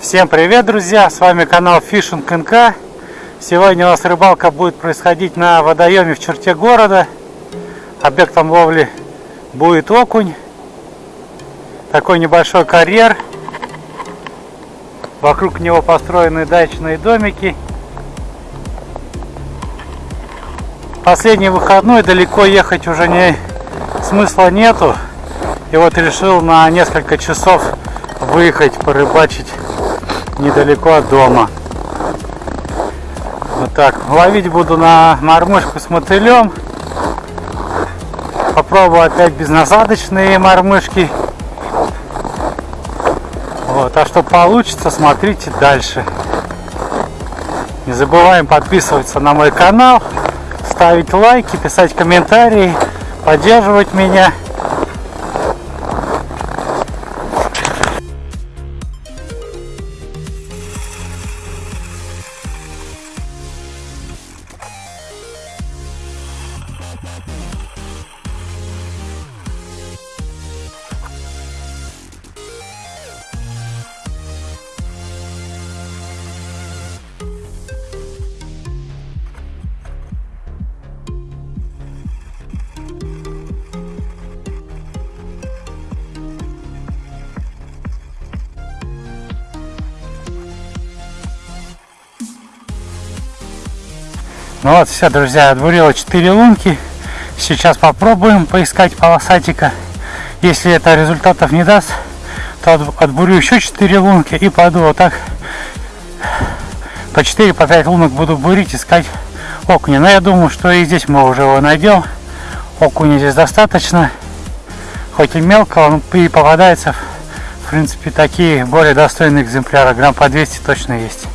Всем привет, друзья! С вами канал Fishing НК. Сегодня у нас рыбалка будет происходить на водоеме в черте города. Объектом ловли будет окунь. Такой небольшой карьер. Вокруг него построены дачные домики. Последний выходной далеко ехать уже не смысла нету. И вот решил на несколько часов выехать порыбачить недалеко от дома. Вот так. Ловить буду на мормышку с мотылем. Попробую опять безнасадочные мормышки. Вот, а что получится, смотрите дальше. Не забываем подписываться на мой канал, ставить лайки, писать комментарии, поддерживать меня. Ну вот, все, друзья, отбурило 4 лунки. Сейчас попробуем поискать полосатика. Если это результатов не даст, то отбурю еще 4 лунки и пойду вот так по 4 по 5 лунок буду бурить, искать окуня. Но я думаю, что и здесь мы уже его найдем. Окуня здесь достаточно. Хоть и мелко, он и попадается. В принципе, такие более достойные экземпляры. Грамм по 200 точно есть.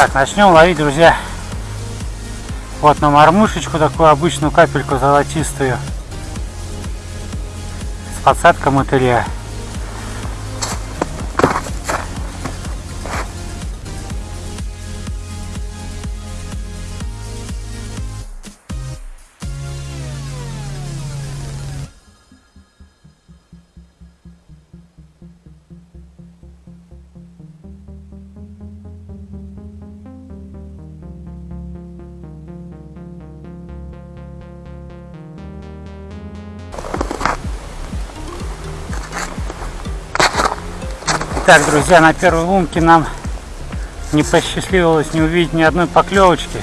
Так, начнем ловить, друзья. Вот на мормушечку такую обычную капельку золотистую. С подсадкой мотыля. Так, друзья, на первой лунке нам не посчастливилось не увидеть ни одной поклевочки.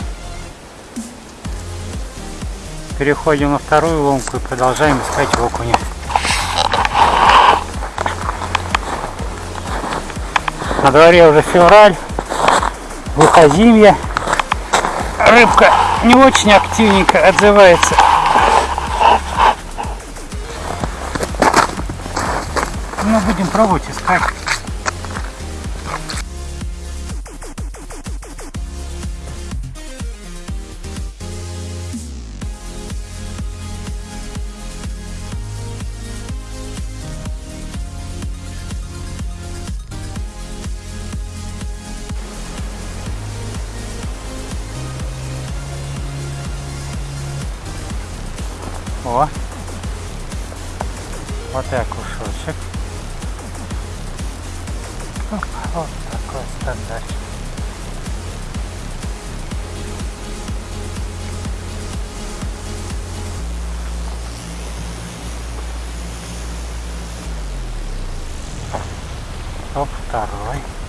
Переходим на вторую лунку и продолжаем искать окуня. На дворе уже февраль, выходимье. Рыбка не очень активненько отзывается. Но будем пробовать искать. О, вот и окушочек. Вот такой стандарт. Топ второй.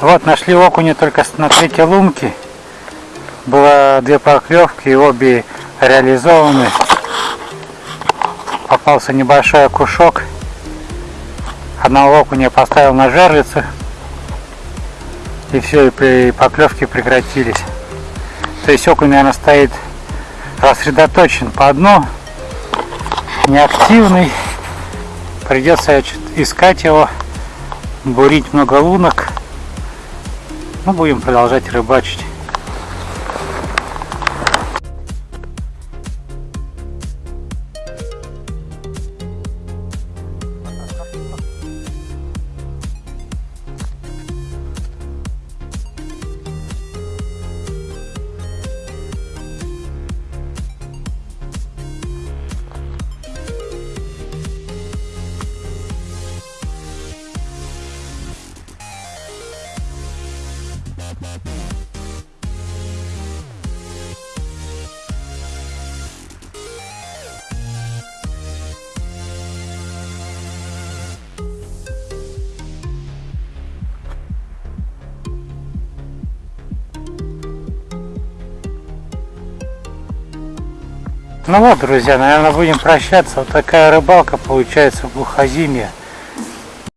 Вот, нашли окуня только на третьей лунке. Было две поклевки, и обе реализованы. Попался небольшой окушок. Одного окуня поставил на жерлицу. И все, и поклевки прекратились. То есть окунь, наверное, стоит рассредоточен по дну, неактивный. Придется искать его, бурить много лунок. Мы будем продолжать рыбачить. Ну вот, друзья, наверное, будем прощаться. Вот такая рыбалка получается в глухозимье.